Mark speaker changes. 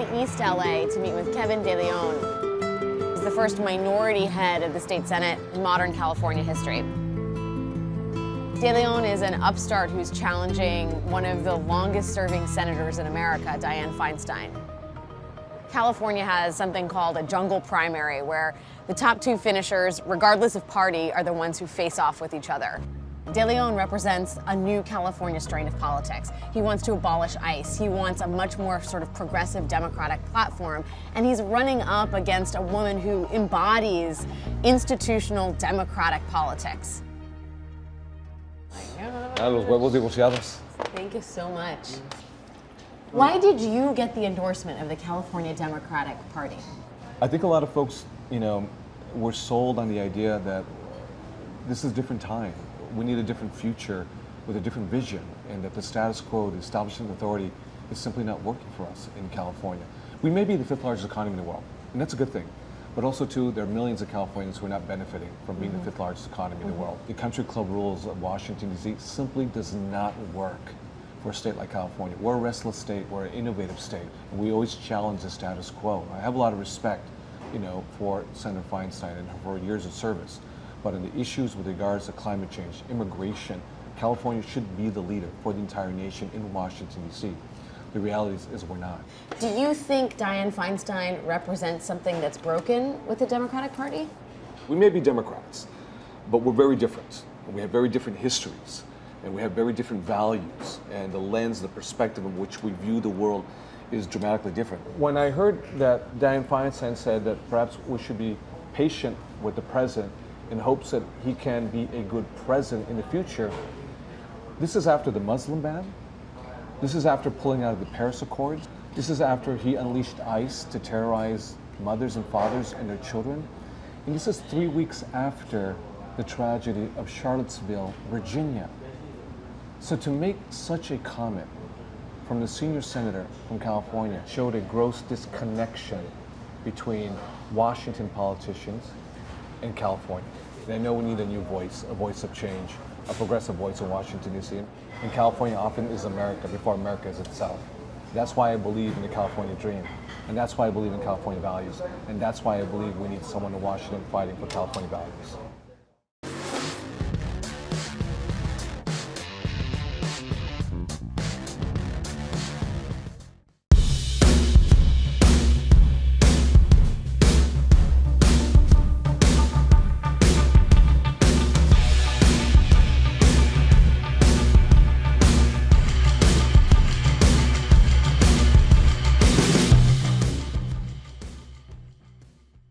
Speaker 1: in East LA to meet with Kevin De Leon. He's the first minority head of the state senate in modern California history. De Leon is an upstart who's challenging one of the longest serving senators in America, Dianne Feinstein. California has something called a jungle primary where the top two finishers, regardless of party, are the ones who face off with each other. De Leon represents a new California strain of politics. He wants to abolish ICE. He wants a much more sort of progressive democratic platform. And he's running up against a woman who embodies institutional democratic politics.
Speaker 2: A los huevos divorciados.
Speaker 1: Thank you so much. Why did you get the endorsement of the California Democratic Party?
Speaker 2: I think a lot of folks, you know, were sold on the idea that this is a different time. We need a different future with a different vision, and that the status quo, the establishment authority, is simply not working for us in California. We may be the fifth largest economy in the world, and that's a good thing. But also, too, there are millions of Californians who are not benefiting from being mm -hmm. the fifth largest economy in the world. The country club rules of Washington, D.C. simply does not work for a state like California. We're a restless state, we're an innovative state, and we always challenge the status quo. I have a lot of respect, you know, for Senator Feinstein and her years of service, but in the issues with regards to climate change, immigration, California should be the leader for the entire nation in Washington, D.C. The reality is, is, we're not.
Speaker 1: Do you think Dianne Feinstein represents something that's broken with the Democratic Party?
Speaker 2: We may be Democrats, but we're very different. We have very different histories and we have very different values and the lens, the perspective in which we view the world is dramatically different. When I heard that Dianne Feinstein said that perhaps we should be patient with the president in hopes that he can be a good president in the future, this is after the Muslim ban. This is after pulling out of the Paris Accords. This is after he unleashed ICE to terrorize mothers and fathers and their children. And this is three weeks after the tragedy of Charlottesville, Virginia. So to make such a comment from the senior senator from California showed a gross disconnection between Washington politicians and California. And I know we need a new voice, a voice of change, a progressive voice in Washington, D.C. And California often is America before America is itself. That's why I believe in the California dream. And that's why I believe in California values. And that's why I believe we need someone in Washington fighting for California values.